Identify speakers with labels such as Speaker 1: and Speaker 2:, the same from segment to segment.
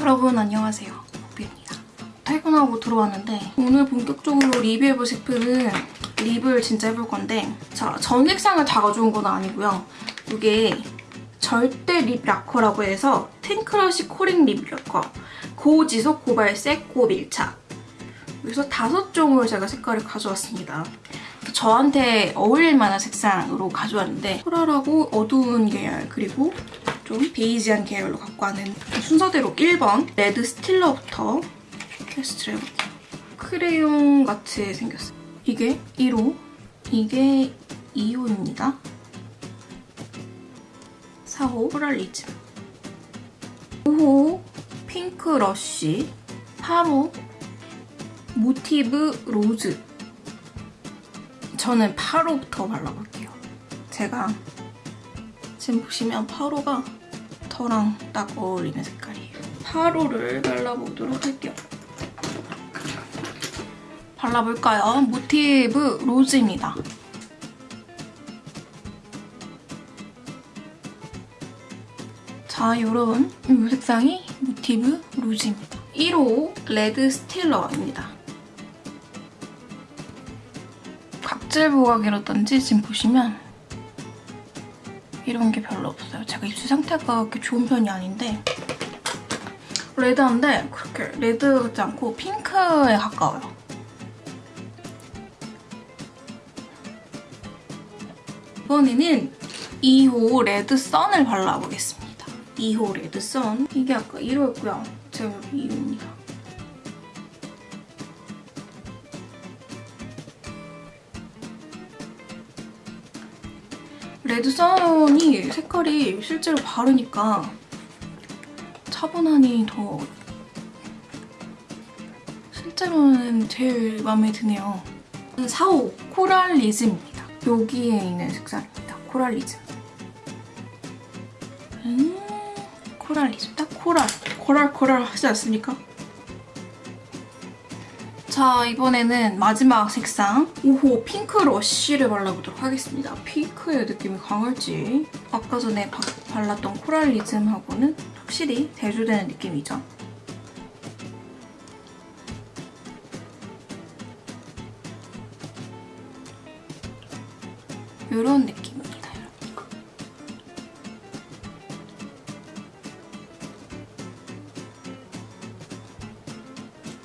Speaker 1: 여러분 안녕하세요. 복비입니다. 퇴근하고 들어왔는데 오늘 본격적으로 리뷰해볼 제품은 lip을 진짜 해볼 건데 자, 전 색상을 다 가져온 건 아니고요. 이게 절대 lip lacquer라고 해서 틴크러쉬 컬러링 lip lacquer 고지속 고발색 고밀착 그래서 다섯 종을 제가 색깔을 가져왔습니다. 저한테 어울릴 만한 색상으로 가져왔는데 coral하고 어두운 계열 그리고 좀 베이지한 계열로 갖고 와는 순서대로 1번 Red Stealer부터 테스트를 해볼게요. 크레용 같이 생겼어요. 이게 1호, 이게 2호입니다. 4호 Coralism 5호 Pink Rush 8호 Motive Rose 저는 8호부터 발라볼게요. 제가 지금 보시면 8호가 저랑 딱 어울리는 색깔이에요. 8호를 발라보도록 할게요. 발라볼까요? Motive Rose입니다. 자, 이런 이 색상이 Motive Rose입니다. 1호 Red Stealer입니다. 각질 부각이라든지 지금 보시면 이런 게 별로 없어요. 제가 입술 상태가 그렇게 좋은 편이 아닌데 red한데 그렇게 red 같지 않고 핑크에 가까워요. 이번에는 2호 Red Sun을 발라보겠습니다. 2호 Red Sun. 이게 아까 1호였고요. 제가 여기 2호입니다. Red Sun이 색깔이 실제로 바르니까 차분하니 더 실제로는 제일 마음에 드네요. 4호 Coralism입니다. 여기에 있는 색상입니다. Coralism. 음, Coralism. 딱 coral. coral coral 하지 않습니까? 자, 이번에는 마지막 색상 5호 Pink Rush를 발라보도록 하겠습니다. 핑크의 느낌이 강할지 아까 전에 바, 발랐던 코랄리즘하고는 확실히 대조되는 느낌이죠. 이런 느낌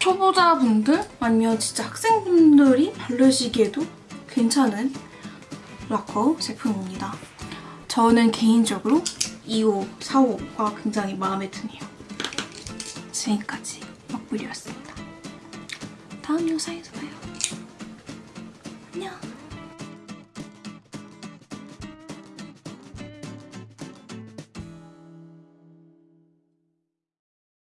Speaker 1: 초보자분들 아니면 진짜 학생분들이 바르시기에도 괜찮은 락커 제품입니다. 저는 개인적으로 2호, 4호가 굉장히 마음에 드네요. 지금까지 먹부리였습니다. 다음 영상에서 봐요. 안녕.